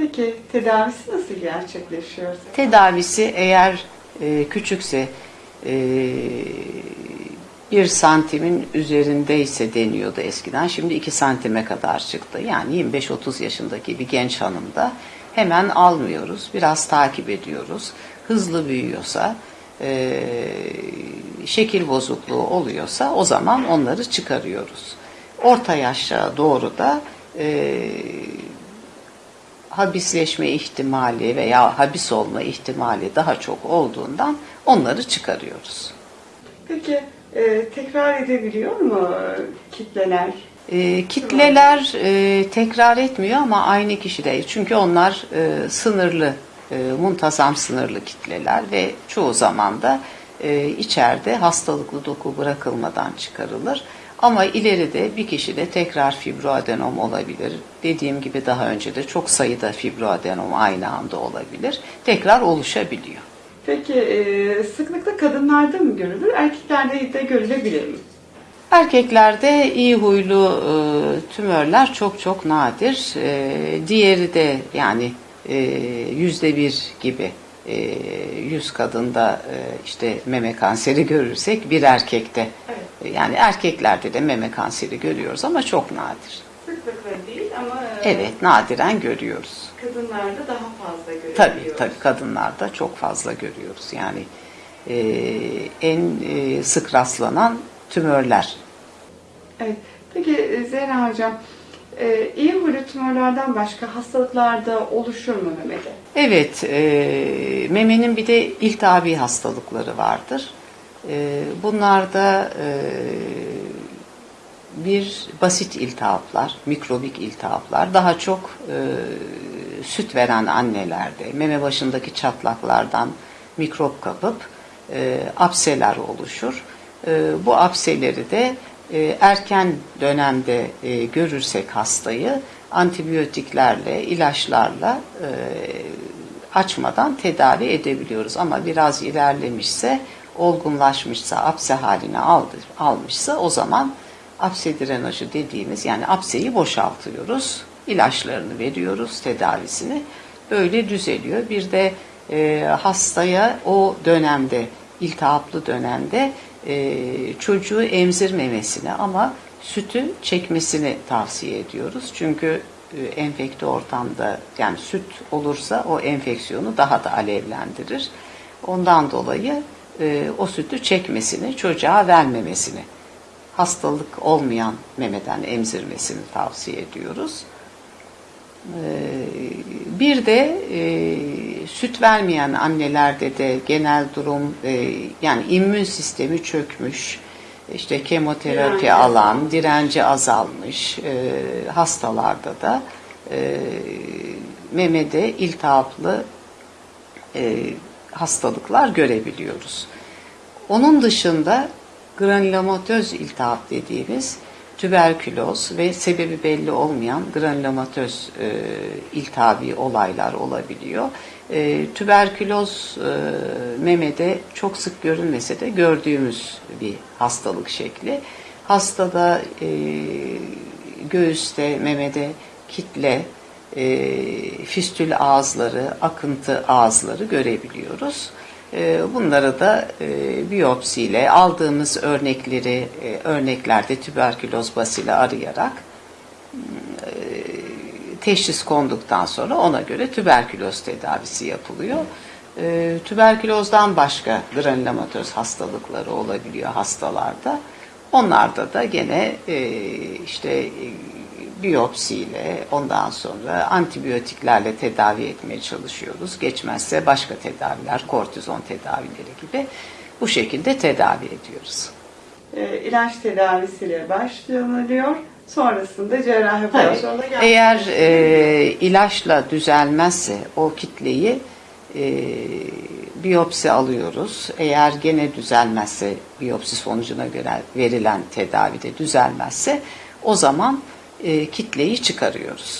Peki tedavisi nasıl gerçekleşiyor? Tedavisi eğer e, küçükse e, bir santimin üzerindeyse deniyordu eskiden. Şimdi 2 santime kadar çıktı. Yani 25-30 yaşındaki bir genç hanımda hemen almıyoruz. Biraz takip ediyoruz. Hızlı büyüyorsa, e, şekil bozukluğu oluyorsa o zaman onları çıkarıyoruz. Orta yaşa doğru da e, habisleşme ihtimali veya habis olma ihtimali daha çok olduğundan onları çıkarıyoruz. Peki e, tekrar edebiliyor mu kitleler? E, kitleler e, tekrar etmiyor ama aynı kişide çünkü onlar e, sınırlı, e, muntazam sınırlı kitleler ve çoğu zaman da e, içeride hastalıklı doku bırakılmadan çıkarılır. Ama ileride bir kişide tekrar fibroadenom olabilir. Dediğim gibi daha önce de çok sayıda fibroadenom aynı anda olabilir. Tekrar oluşabiliyor. Peki e, sıklıkla kadınlarda mı görülür, erkeklerde de görülebilir mi? Erkeklerde iyi huylu e, tümörler çok çok nadir. E, diğeri de yani e, yüzde bir gibi e, yüz kadında işte meme kanseri görürsek bir erkekte Evet. Yani erkeklerde de meme kanseri görüyoruz ama çok nadir. Sıklıkla değil ama e, Evet nadiren görüyoruz. kadınlarda daha fazla görülüyor. Tabii tabii kadınlarda çok fazla görüyoruz. Yani e, en e, sık rastlanan tümörler Evet. Peki e, Zehra Hocam, e, iyi huylu tümörlerden başka hastalıklarda oluşur mu memede? Evet, e, memenin bir de iltihabi hastalıkları vardır. E, bunlarda e, bir basit iltihaplar, mikrobik iltihaplar, daha çok e, süt veren annelerde, meme başındaki çatlaklardan mikrop kapıp e, apseler oluşur. E, bu apseleri de e, erken dönemde görürsek hastayı antibiyotiklerle, ilaçlarla açmadan tedavi edebiliyoruz. Ama biraz ilerlemişse, olgunlaşmışsa, apse haline aldı, almışsa o zaman apse drenajı dediğimiz yani apseyi boşaltıyoruz. ilaçlarını veriyoruz, tedavisini. Böyle düzeliyor. Bir de e, hastaya o dönemde, iltihaplı dönemde e, çocuğu emzirmemesini ama sütü çekmesini tavsiye ediyoruz. Çünkü e, enfekte ortamda yani süt olursa o enfeksiyonu daha da alevlendirir. Ondan dolayı e, o sütü çekmesini, çocuğa vermemesini, hastalık olmayan memeden emzirmesini tavsiye ediyoruz. E, bir de e, süt vermeyen annelerde de genel durum e, yani immün sistemi çökmüş, işte kemoterapi Direnci alan, direnci azalmış e, hastalarda da e, memede iltihaplı e, hastalıklar görebiliyoruz. Onun dışında granulomatöz iltihap dediğimiz tüberküloz ve sebebi belli olmayan granulomatöz e, iltihabi olaylar olabiliyor. E, tüberküloz e, memede çok sık görünmese de gördüğümüz bir hastalık şekli. Hastada e, göğüste, memede kitle, e, fistül ağızları, akıntı ağızları görebiliyoruz. E, bunları da e, biyopsiyle aldığımız örnekleri, e, örneklerde tüberküloz basili arayarak e, teşhis konduktan sonra ona göre tüberküloz tedavisi yapılıyor. E, tüberkülozdan başka granulomatöz hastalıkları olabiliyor hastalarda. Onlarda da gene e, işte biyopsiyle ondan sonra antibiyotiklerle tedavi etmeye çalışıyoruz. Geçmezse başka tedaviler, kortizon tedavileri gibi bu şekilde tedavi ediyoruz. E, ilaç tedavisiyle başlanılıyor. Sonrasında cerrahi operasyonda eğer e, ilaçla düzelmezse o kitleyi e, biyopsi alıyoruz. Eğer gene düzelmezse biyopsi sonucuna göre verilen tedavide düzelmezse o zaman e, kitleyi çıkarıyoruz.